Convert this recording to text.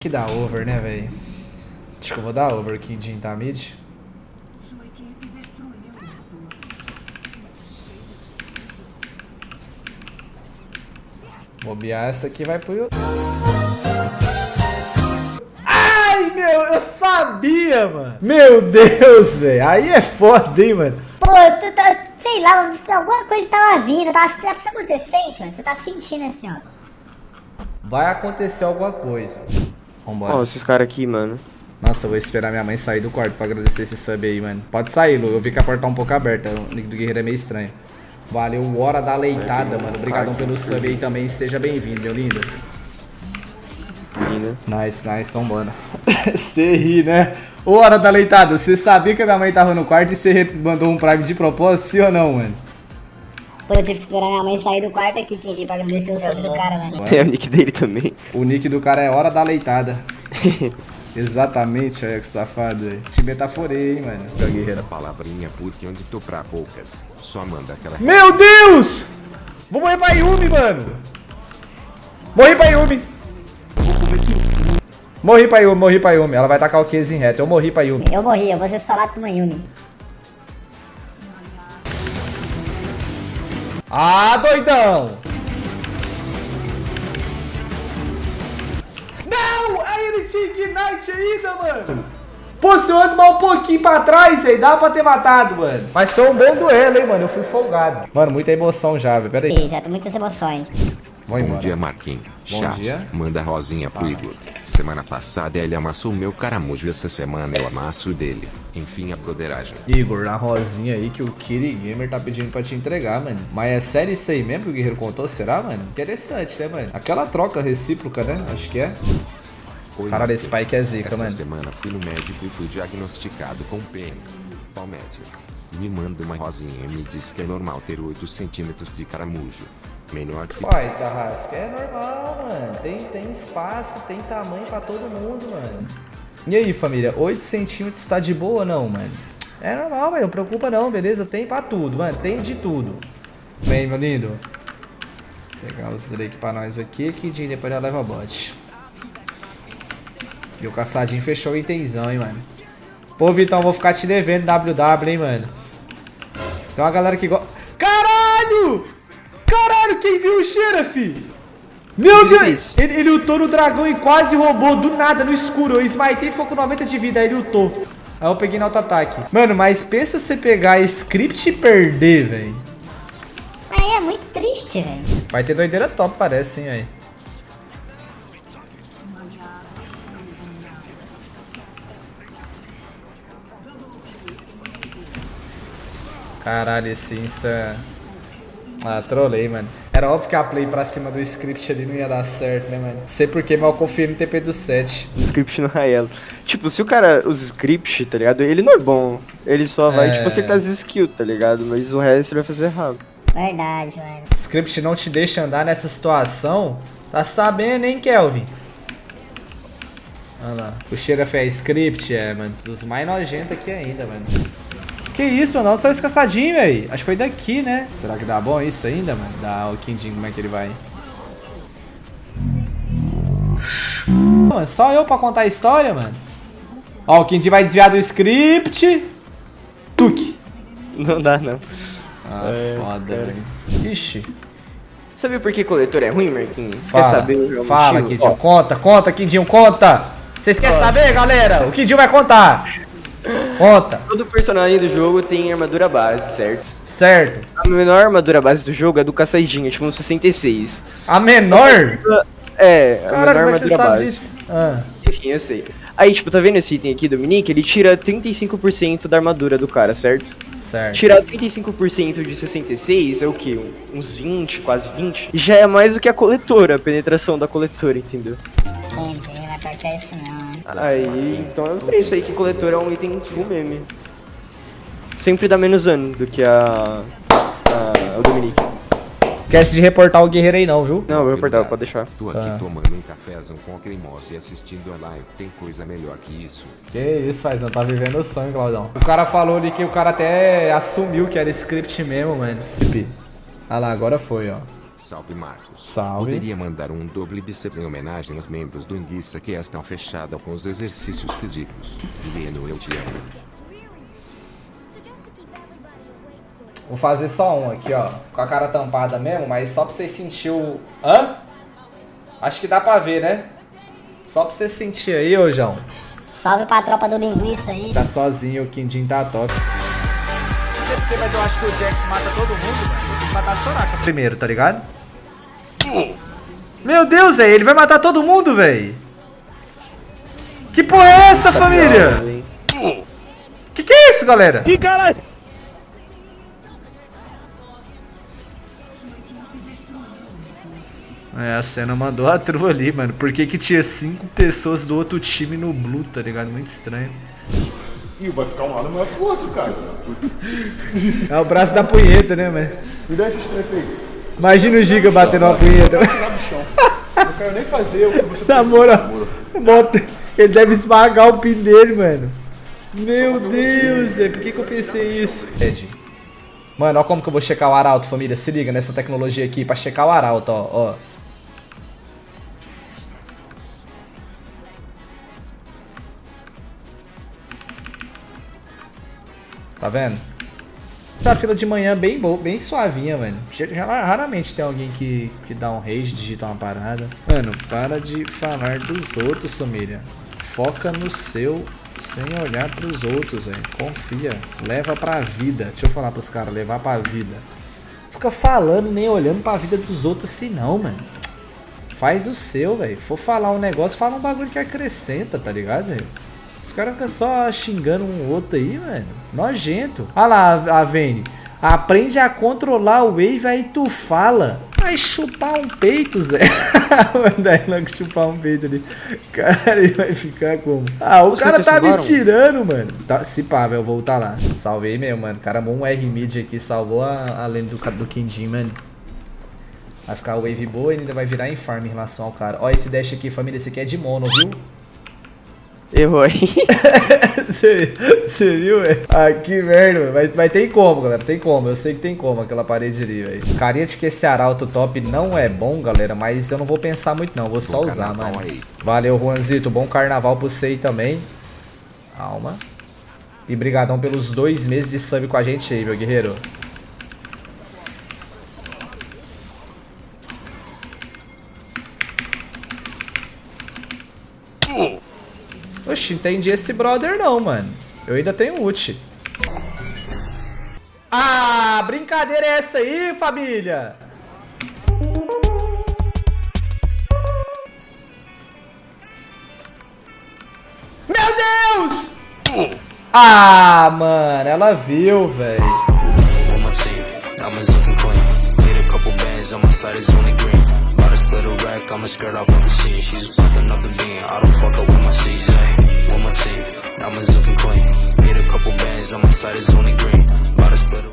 Que dá over, né, velho? Acho que eu vou dar over aqui em tá mid. Bobear essa aqui vai pro YouTube. Ai, meu, eu sabia, mano. Meu Deus, velho. Aí é foda, hein, mano. Pô, tu tá, sei lá, alguma coisa tava vindo, tava, tá acontecendo, mano. Você tá sentindo assim, ó. Vai acontecer alguma coisa. Vambora. Ó, esses caras aqui, mano. Nossa, eu vou esperar minha mãe sair do quarto pra agradecer esse sub aí, mano. Pode sair, Lu. Eu vi que a porta tá um pouco aberta. O nick do guerreiro é meio estranho. Valeu, hora da leitada, mano. Obrigadão pelo sub aí também. Seja bem-vindo, meu lindo. Lindo. Nice, nice, vambora. Você ri, né? Hora da leitada. Você sabia que a minha mãe tava no quarto e você mandou um prime de propósito, sim ou não, mano? Pô, eu tive que esperar minha mãe sair do quarto aqui, Kenji, pra agradecer o sub do cara, mano. É o nick dele também. O nick do cara é Hora da Leitada. Exatamente, olha que safado, velho. Te metaforei, hein, mano. Pra guerreira palavrinha porque onde tô pra poucas. Só manda aquela. Meu Deus! Vou morrer pra Yumi, mano. Morri pra Yumi. Morri pra Yumi, morri pra Yumi. Ela vai tacar o case em reto. Eu morri pra Yumi. Eu morri, eu vou ser solado por uma Yumi. Ah, doidão! Não! Aí ele tinha Ignite ainda, mano! Pô, se eu ando mal um pouquinho pra trás, aí dá pra ter matado, mano. Mas foi um bom duelo, hein, mano. Eu fui folgado. Mano, muita emoção já, velho. Pera aí. Já tem muitas emoções. Vou embora. Bom dia, Marquinhos. Bom Chat, dia. manda rosinha pro Igor. Semana passada ele amassou meu caramujo, essa semana eu amasso dele. Enfim, a broderagem. Igor, na rosinha aí que o Kiri Gamer tá pedindo pra te entregar, mano. Mas é sério isso aí mesmo que o Guerreiro contou? Será, mano? Interessante, né, mano? Aquela troca recíproca, né? Acho que é. Igor. esse pai que é zica, Essa mano. semana fui no médico e fui diagnosticado com PM. Palmédia. Me manda uma rosinha e me diz que é normal ter 8 centímetros de caramujo. Menor que... Pai, Tarrasco, é normal, mano. Tem, tem espaço, tem tamanho pra todo mundo, mano. E aí, família? 8 centímetros tá de boa ou não, mano? É normal, velho. Não preocupa não, beleza? Tem pra tudo, mano. Tem de tudo. Vem, meu lindo. Vou pegar os Drake pra nós aqui, que de depois já leva bot. E o caçadinho fechou o itenzão, hein, mano. Pô, Vitão, vou ficar te devendo WW, hein, mano. Tem uma galera que gosta... Caralho! Caralho, quem viu o cheiro, fi? Meu ele Deus! Ele, ele ultou no dragão e quase roubou do nada, no escuro. Eu smitei e ficou com 90 de vida, aí ele ultou. Aí eu peguei no auto-ataque. Mano, mas pensa você pegar script e perder, velho. Aí é muito triste, velho. Vai ter doideira top, parece, hein, velho. Caralho, esse Insta... Ah, trolei, mano. Era óbvio que a play pra cima do script ali não ia dar certo, né, mano? Sei porque, mal confio no TP do 7. O script no Raelo. Tipo, se o cara usa script, tá ligado? Ele não é bom. Ele só vai, É. tipo, acertar as skills, tá ligado? Mas o resto ele vai fazer errado. Verdade, mano. Script não te deixa andar nessa situação. Tá sabendo, hein, Kelvin? Olha lá. O Xerath é script, é, mano. Dos mais nojentos aqui ainda, mano. Que isso, mano? Olha só esse caçadinho, velho. Acho que foi daqui, né? Será que dá bom isso ainda, mano? Dá o Kindin, como é que ele vai? Mano, só eu pra contar a história, mano. Ó, o Kindin vai desviar do script. Tuk. Não dá, não. Ah, É, foda, velho. Ixi. Sabe por que coletor é ruim, Marquinhos? Você quer saber o real Fala, motivo? Kidinho. Conta, conta, Kidinho, conta. Vocês querem saber, galera? O Kidinho vai contar. Conta. Todo personagem do jogo tem armadura base, certo? Certo. A menor armadura base do jogo é do caçadinho, tipo um 66. A menor? É, a menor é que você armadura base. Ah. Enfim, eu sei. Aí, tipo, tá vendo esse item aqui, Dominique? Ele tira 35% da armadura do cara, certo? Certo. Tirar 35% de 66 é o quê? Uns 20, quase 20? Já é mais do que a coletora, a penetração da coletora, entendeu? Entendi, mas pior que é isso né? Aí, então é por isso aí que coletora é um item full meme. Sempre dá menos dano do que a. a o Dominique. Esquece de reportar o guerreiro aí não, viu? Não, vou reportar, pode deixar. Tô aqui Tá. tomando um cafezão com a cremosa e assistindo a live. Tem coisa melhor que isso. Que isso, fazão. Tá vivendo o sonho, Claudão. O cara falou ali que o cara até assumiu que era script mesmo, mano. Olha lá, agora foi, ó. Salve Marcos. Salve. Poderia mandar um doble bíceps em homenagem aos membros do Enguiça que estão fechados com os exercícios físicos. Leno, eu te amo. Vou fazer só um aqui, ó. Com a cara tampada mesmo, mas só pra vocês sentir o... Hã? Acho que dá pra ver, né? Só pra você sentir aí, ô João. Salve pra tropa do linguiça aí. Tá sozinho, o Quindim tá top. Mas eu acho que o Jax mata todo mundo, mano. Que matar a Soraka primeiro, tá ligado? Meu Deus, velho. Ele vai matar todo mundo, velho. Que porra é essa, família? Hein? Que que é isso, galera? Ih, caralho! É, a cena mandou a trua ali, mano. Por que que tinha cinco pessoas do outro time no blue, tá ligado? Muito estranho. Ih, vai ficar um lado mais que o outro, cara. É o braço da punheta, né, mano? Me dá esse treco aí. Imagina o Giga batendo uma punheta. Não quero nem fazer o que você Na moral, bota- ele deve esmagar o pin dele, mano. Meu Deus, é por que, que eu pensei isso? Ed. Mano, ó como que eu vou checar o arauto, família. Se liga nessa tecnologia aqui pra checar o arauto, ó. ó. Tá vendo? Tá fila de manhã bem boa, bem suavinha, mano. Raramente tem alguém que, que dá um rage, digita uma parada. Mano, para de falar dos outros, família. Foca no seu sem olhar pros outros, velho. Confia. Leva pra vida. Deixa eu falar pros caras, levar pra vida. Fica falando nem olhando pra vida dos outros assim não, mano. Faz o seu, velho. For falar um negócio, fala um bagulho que acrescenta, tá ligado, velho? Os caras ficam só xingando um outro aí, mano. Nojento. Olha lá, a Vene. Aprende a controlar o wave, aí tu fala. Vai chupar um peito, Zé. Manda aí logo chupar um peito ali. Cara, ele vai ficar como? Ah, o Você cara tá me tirando, mano. Tá, se pá, velho, eu vou voltar lá. Salvei mesmo, mano. O cara um R-mid aqui, salvou a, a lane do, do Quindim, mano. Vai ficar wave boa e ainda vai virar em farm em relação ao cara. Ó, esse dash aqui, família, esse aqui é de mono, viu? Errou aí. Você viu, velho? Ah, que merda, velho. Mas, mas tem como, galera. Tem como. Eu sei que tem como aquela parede ali, velho. Carinha de que esse arauto top não é bom, galera. Mas eu não vou pensar muito, não. Vou só usar, mano. aí. Valeu, Juanzito. Bom carnaval pro você aí também. Calma. E brigadão pelos dois meses de sub com a gente aí, meu guerreiro. Oxi, entendi esse brother não, mano. Eu ainda tenho ult. Ah, brincadeira é essa aí, família? Meu Deus! Ah, mano, ela viu, velho. clean. Need a couple bands on my side is only green. About to split a rack, I'ma skirt off with the scene. She's with another being. I don't fuck up with my C's. With my team. Diamonds looking clean. Made a couple bands on my side is only green. About to split